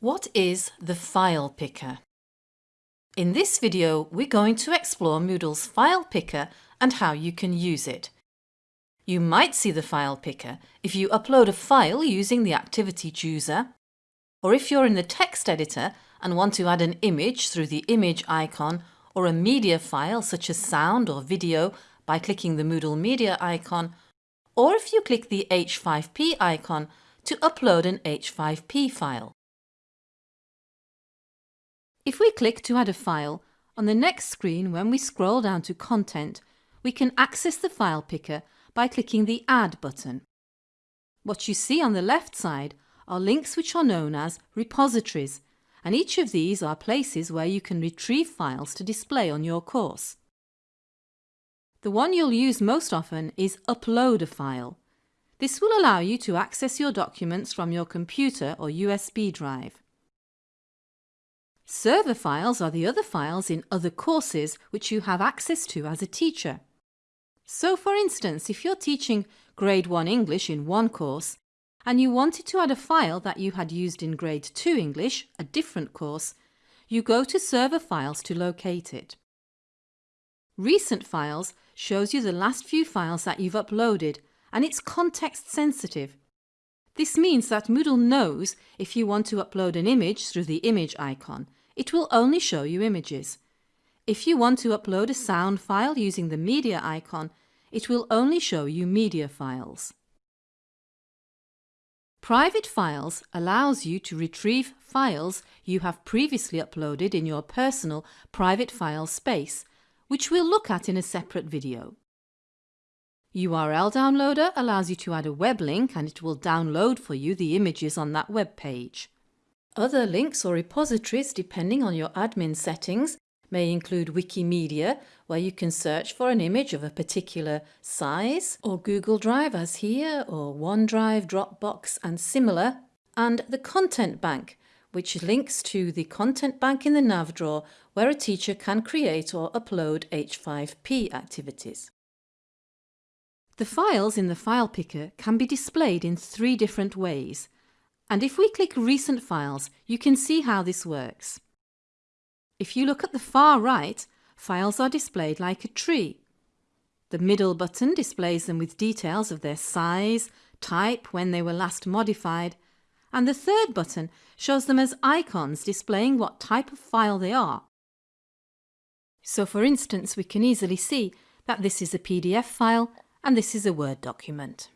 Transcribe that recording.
What is the File Picker? In this video we're going to explore Moodle's File Picker and how you can use it. You might see the File Picker if you upload a file using the Activity Chooser, or if you're in the text editor and want to add an image through the image icon or a media file such as sound or video by clicking the Moodle Media icon, or if you click the H5P icon to upload an H5P file. If we click to add a file, on the next screen when we scroll down to Content, we can access the file picker by clicking the Add button. What you see on the left side are links which are known as repositories, and each of these are places where you can retrieve files to display on your course. The one you'll use most often is Upload a File. This will allow you to access your documents from your computer or USB drive. Server files are the other files in other courses which you have access to as a teacher. So for instance, if you're teaching Grade 1 English in one course and you wanted to add a file that you had used in Grade 2 English, a different course, you go to Server Files to locate it. Recent Files shows you the last few files that you've uploaded and it's context sensitive. This means that Moodle knows if you want to upload an image through the image icon it will only show you images. If you want to upload a sound file using the media icon, it will only show you media files. Private Files allows you to retrieve files you have previously uploaded in your personal private file space, which we'll look at in a separate video. URL Downloader allows you to add a web link and it will download for you the images on that web page. Other links or repositories, depending on your admin settings, may include Wikimedia, where you can search for an image of a particular size, or Google Drive as here, or OneDrive, Dropbox and similar, and the Content Bank, which links to the Content Bank in the nav drawer where a teacher can create or upload H5P activities. The files in the file picker can be displayed in three different ways, and if we click Recent Files, you can see how this works. If you look at the far right, files are displayed like a tree. The middle button displays them with details of their size, type, when they were last modified, and the third button shows them as icons displaying what type of file they are. So for instance, we can easily see that this is a PDF file and this is a Word document.